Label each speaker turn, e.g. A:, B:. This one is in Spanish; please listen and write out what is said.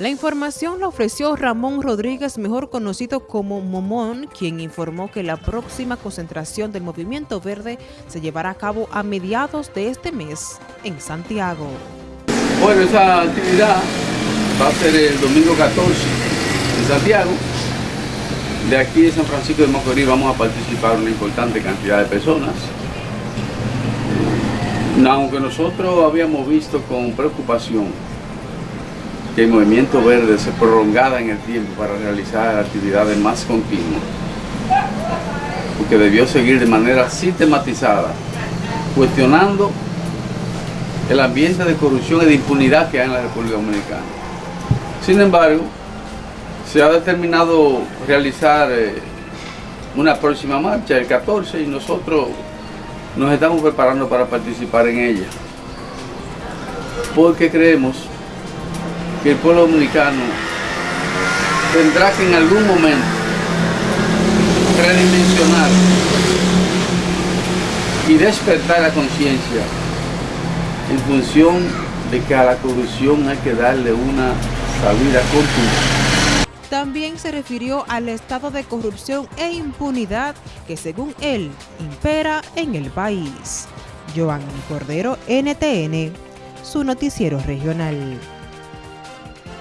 A: La información la ofreció Ramón Rodríguez, mejor conocido como Momón, quien informó que la próxima concentración del Movimiento Verde se llevará a cabo a mediados de este mes en Santiago.
B: Bueno, esa actividad va a ser el domingo 14 en Santiago. De aquí de San Francisco de Macorís vamos a participar una importante cantidad de personas. Aunque nosotros habíamos visto con preocupación que el movimiento verde se prolongara en el tiempo para realizar actividades más continuas, porque debió seguir de manera sistematizada, cuestionando el ambiente de corrupción y de impunidad que hay en la República Dominicana. Sin embargo, se ha determinado realizar eh, una próxima marcha el 14 y nosotros nos estamos preparando para participar en ella. Porque creemos que el pueblo dominicano tendrá que en algún momento redimensionar y despertar la conciencia en función de que a la corrupción hay que darle una salida contundente.
A: También se refirió al estado de corrupción e impunidad que según él impera en el país. Joan Cordero, NTN, su noticiero regional.